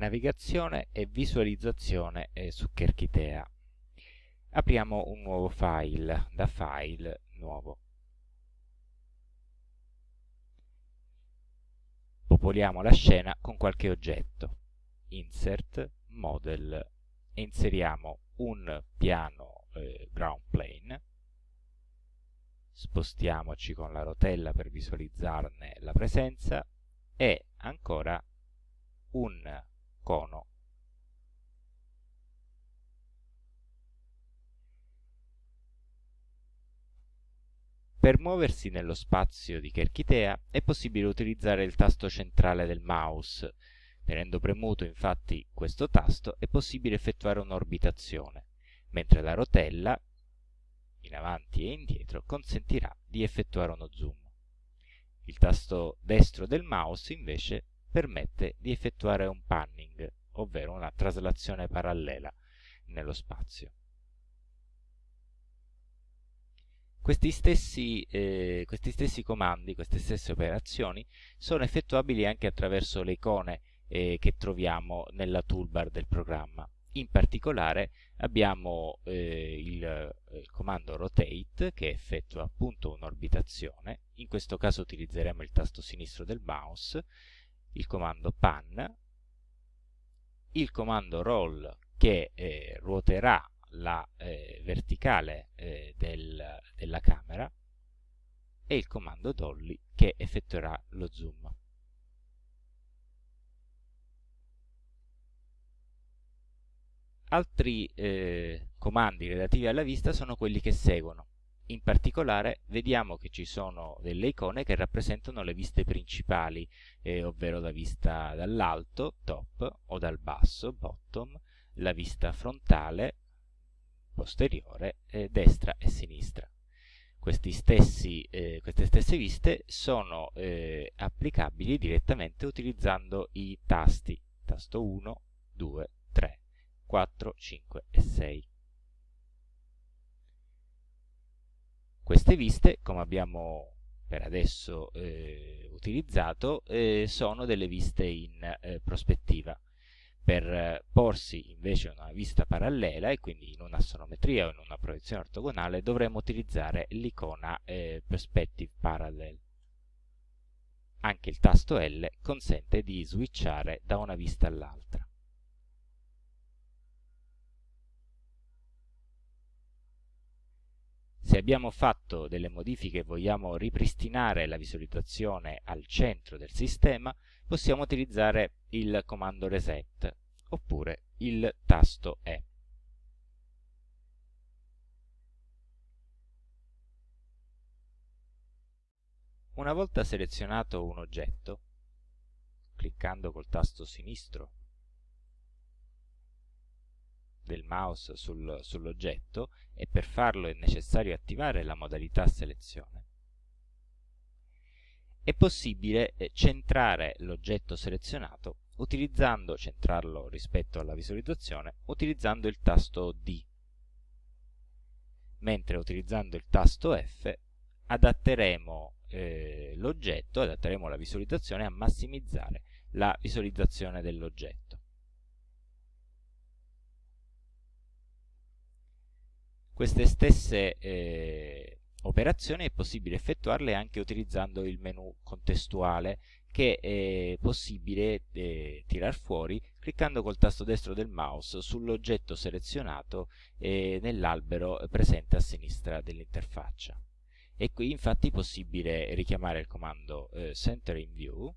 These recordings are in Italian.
navigazione e visualizzazione eh, su Kerchitea. Apriamo un nuovo file, da file, nuovo. Popoliamo la scena con qualche oggetto. Insert, model, e inseriamo un piano eh, ground plane. Spostiamoci con la rotella per visualizzarne la presenza e ancora un cono. Per muoversi nello spazio di Kerchitea è possibile utilizzare il tasto centrale del mouse. Tenendo premuto infatti questo tasto è possibile effettuare un'orbitazione, mentre la rotella, in avanti e indietro, consentirà di effettuare uno zoom. Il tasto destro del mouse invece permette di effettuare un panning, ovvero una traslazione parallela nello spazio. Questi stessi, eh, questi stessi, comandi, queste stesse operazioni sono effettuabili anche attraverso le icone eh, che troviamo nella toolbar del programma. In particolare abbiamo eh, il, eh, il, comando rotate che effettua appunto un'orbitazione, in questo caso utilizzeremo il tasto sinistro del mouse, il comando pan, il comando roll che eh, ruoterà la eh, verticale eh, del, della camera e il comando dolly che effettuerà lo zoom. Altri eh, comandi relativi alla vista sono quelli che seguono. In particolare vediamo che ci sono delle icone che rappresentano le viste principali, eh, ovvero la vista dall'alto, top, o dal basso, bottom, la vista frontale, posteriore, eh, destra e sinistra. Stessi, eh, queste stesse viste sono eh, applicabili direttamente utilizzando i tasti, tasto 1, 2, 3, 4, 5 e 6. Queste viste, come abbiamo per adesso eh, utilizzato, eh, sono delle viste in eh, prospettiva. Per eh, porsi invece una vista parallela, e quindi in un'assonometria o in una proiezione ortogonale, dovremo utilizzare l'icona eh, Perspective Parallel. Anche il tasto L consente di switchare da una vista all'altra. Se abbiamo fatto delle modifiche e vogliamo ripristinare la visualizzazione al centro del sistema, possiamo utilizzare il comando reset oppure il tasto E. Una volta selezionato un oggetto, cliccando col tasto sinistro del mouse sul, sull'oggetto e per farlo è necessario attivare la modalità selezione. È possibile eh, centrare l'oggetto selezionato utilizzando, centrarlo rispetto alla visualizzazione, utilizzando il tasto D, mentre utilizzando il tasto F adatteremo eh, l'oggetto, adatteremo la visualizzazione a massimizzare la visualizzazione dell'oggetto. Queste stesse eh, operazioni è possibile effettuarle anche utilizzando il menu contestuale che è possibile eh, tirar fuori cliccando col tasto destro del mouse sull'oggetto selezionato eh, nell'albero presente a sinistra dell'interfaccia. E qui infatti è possibile richiamare il comando eh, Center in View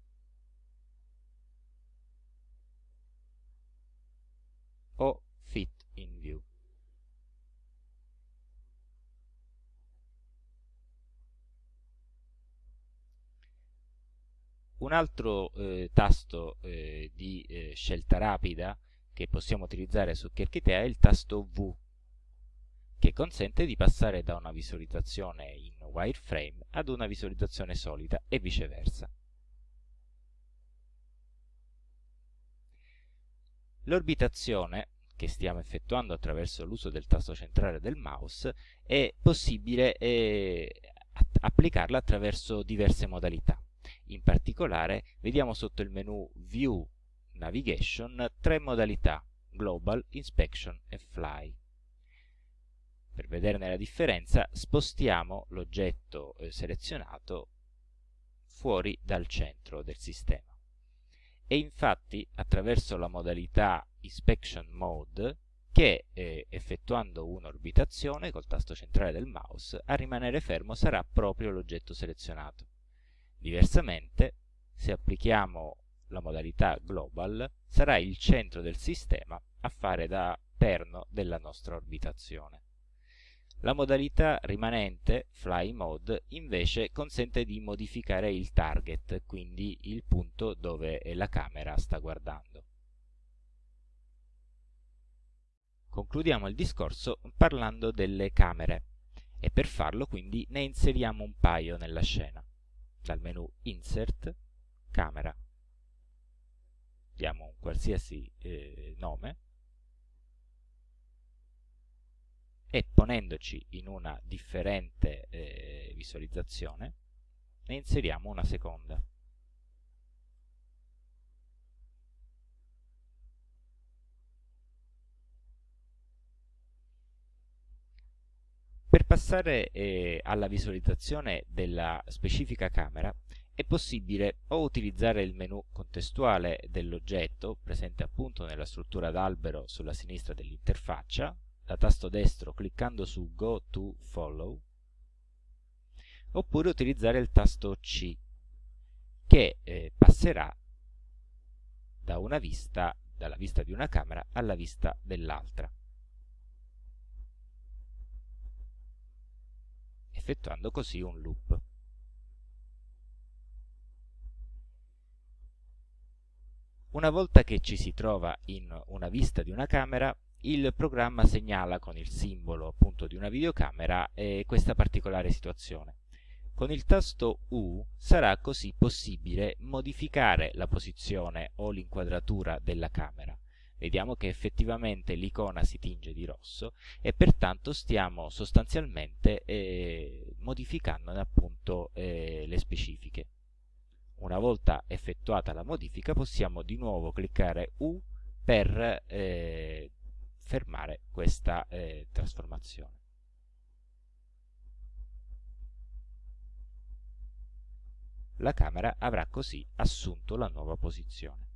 o Fit in View. Un altro eh, tasto eh, di eh, scelta rapida che possiamo utilizzare su Kerchitea è il tasto V, che consente di passare da una visualizzazione in wireframe ad una visualizzazione solida e viceversa. L'orbitazione che stiamo effettuando attraverso l'uso del tasto centrale del mouse è possibile eh, applicarla attraverso diverse modalità. In particolare vediamo sotto il menu View Navigation tre modalità, Global, Inspection e Fly. Per vederne la differenza spostiamo l'oggetto eh, selezionato fuori dal centro del sistema. E infatti attraverso la modalità Inspection Mode che eh, effettuando un'orbitazione col tasto centrale del mouse a rimanere fermo sarà proprio l'oggetto selezionato. Diversamente, se applichiamo la modalità Global, sarà il centro del sistema a fare da perno della nostra orbitazione. La modalità rimanente, Fly Mode, invece consente di modificare il target, quindi il punto dove la camera sta guardando. Concludiamo il discorso parlando delle camere e per farlo quindi ne inseriamo un paio nella scena. Dal menu Insert, Camera. Diamo un qualsiasi eh, nome e ponendoci in una differente eh, visualizzazione ne inseriamo una seconda. Per passare eh, alla visualizzazione della specifica camera è possibile o utilizzare il menu contestuale dell'oggetto, presente appunto nella struttura d'albero sulla sinistra dell'interfaccia, da tasto destro cliccando su Go to Follow, oppure utilizzare il tasto C, che eh, passerà da vista, dalla vista di una camera alla vista dell'altra. Effettuando così un loop. Una volta che ci si trova in una vista di una camera, il programma segnala con il simbolo appunto di una videocamera eh, questa particolare situazione. Con il tasto U sarà così possibile modificare la posizione o l'inquadratura della camera vediamo che effettivamente l'icona si tinge di rosso e pertanto stiamo sostanzialmente eh, modificandone appunto eh, le specifiche. Una volta effettuata la modifica possiamo di nuovo cliccare U per eh, fermare questa eh, trasformazione. La camera avrà così assunto la nuova posizione.